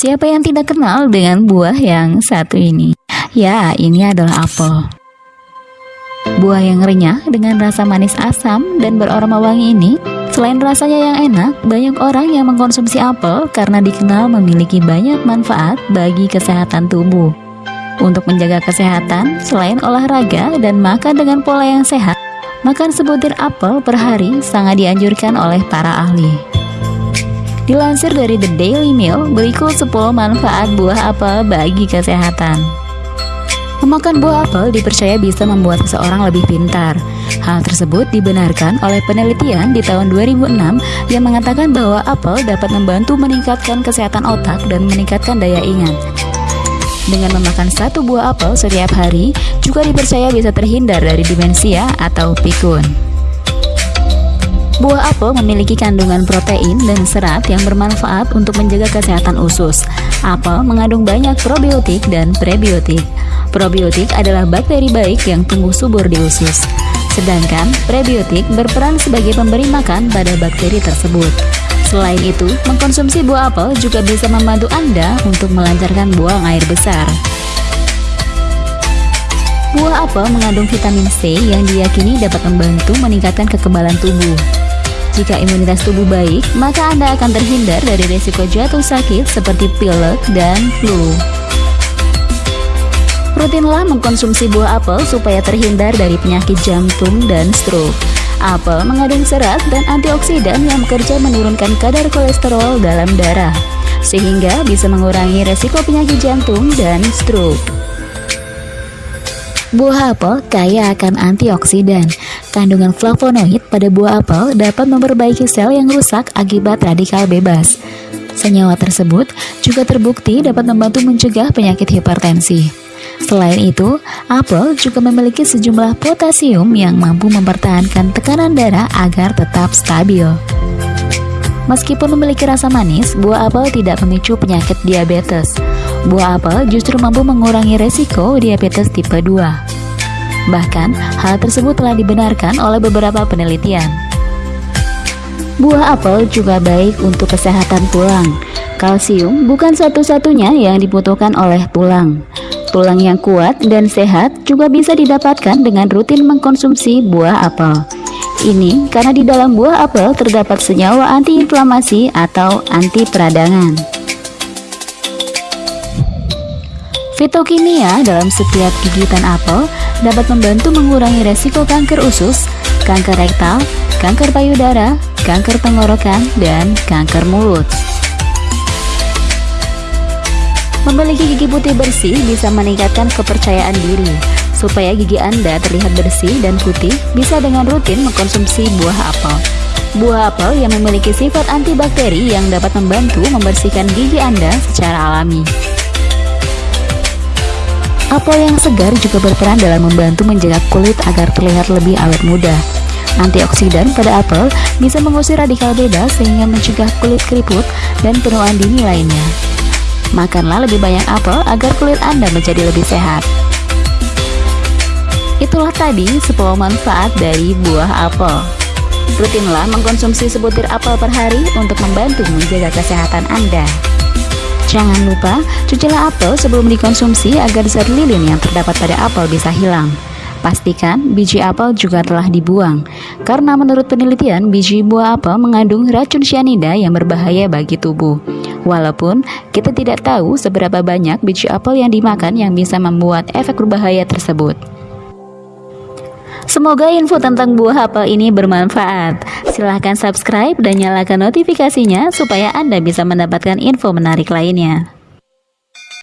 Siapa yang tidak kenal dengan buah yang satu ini? Ya, ini adalah apel. Buah yang renyah dengan rasa manis asam dan beraroma wangi ini, selain rasanya yang enak, banyak orang yang mengkonsumsi apel karena dikenal memiliki banyak manfaat bagi kesehatan tubuh. Untuk menjaga kesehatan, selain olahraga dan makan dengan pola yang sehat, makan sebutir apel per hari sangat dianjurkan oleh para ahli. Dilansir dari The Daily Mail, berikut 10 manfaat buah apel bagi kesehatan. Memakan buah apel dipercaya bisa membuat seseorang lebih pintar. Hal tersebut dibenarkan oleh penelitian di tahun 2006 yang mengatakan bahwa apel dapat membantu meningkatkan kesehatan otak dan meningkatkan daya ingat. Dengan memakan satu buah apel setiap hari, juga dipercaya bisa terhindar dari demensia atau pikun. Buah apel memiliki kandungan protein dan serat yang bermanfaat untuk menjaga kesehatan usus. Apel mengandung banyak probiotik dan prebiotik. Probiotik adalah bakteri baik yang tumbuh subur di usus. Sedangkan prebiotik berperan sebagai pemberi makan pada bakteri tersebut. Selain itu, mengkonsumsi buah apel juga bisa membantu Anda untuk melancarkan buang air besar. Buah apel mengandung vitamin C yang diyakini dapat membantu meningkatkan kekebalan tubuh. Jika imunitas tubuh baik, maka Anda akan terhindar dari risiko jatuh sakit seperti pilek dan flu. Rutinlah mengkonsumsi buah apel supaya terhindar dari penyakit jantung dan stroke. Apel mengandung serat dan antioksidan yang bekerja menurunkan kadar kolesterol dalam darah, sehingga bisa mengurangi resiko penyakit jantung dan stroke. Buah apel kaya akan antioksidan. Kandungan flavonoid pada buah apel dapat memperbaiki sel yang rusak akibat radikal bebas. Senyawa tersebut juga terbukti dapat membantu mencegah penyakit hipertensi. Selain itu, apel juga memiliki sejumlah potasium yang mampu mempertahankan tekanan darah agar tetap stabil. Meskipun memiliki rasa manis, buah apel tidak memicu penyakit diabetes. Buah apel justru mampu mengurangi resiko diabetes tipe 2. Bahkan, hal tersebut telah dibenarkan oleh beberapa penelitian. Buah apel juga baik untuk kesehatan tulang. Kalsium bukan satu-satunya yang dibutuhkan oleh tulang. Tulang yang kuat dan sehat juga bisa didapatkan dengan rutin mengkonsumsi buah apel. Ini karena di dalam buah apel terdapat senyawa antiinflamasi atau anti peradangan. Fitokimia dalam setiap gigitan apel dapat membantu mengurangi resiko kanker usus, kanker rektal, kanker payudara, kanker tenggorokan, dan kanker mulut. Memiliki gigi putih bersih bisa meningkatkan kepercayaan diri, Supaya gigi Anda terlihat bersih dan putih, bisa dengan rutin mengkonsumsi buah apel. Buah apel yang memiliki sifat antibakteri yang dapat membantu membersihkan gigi Anda secara alami. Apel yang segar juga berperan dalam membantu menjaga kulit agar terlihat lebih awet muda. Antioksidan pada apel bisa mengusir radikal bebas sehingga mencegah kulit keriput dan penuaan dini lainnya. Makanlah lebih banyak apel agar kulit Anda menjadi lebih sehat. Itulah tadi 10 manfaat dari buah apel. Rutinlah mengkonsumsi sebutir apel per hari untuk membantu menjaga kesehatan Anda. Jangan lupa, cucilah apel sebelum dikonsumsi agar zat lilin yang terdapat pada apel bisa hilang. Pastikan biji apel juga telah dibuang, karena menurut penelitian biji buah apel mengandung racun cyanida yang berbahaya bagi tubuh. Walaupun kita tidak tahu seberapa banyak biji apel yang dimakan yang bisa membuat efek berbahaya tersebut. Semoga info tentang buah apel ini bermanfaat. Silahkan subscribe dan nyalakan notifikasinya supaya Anda bisa mendapatkan info menarik lainnya.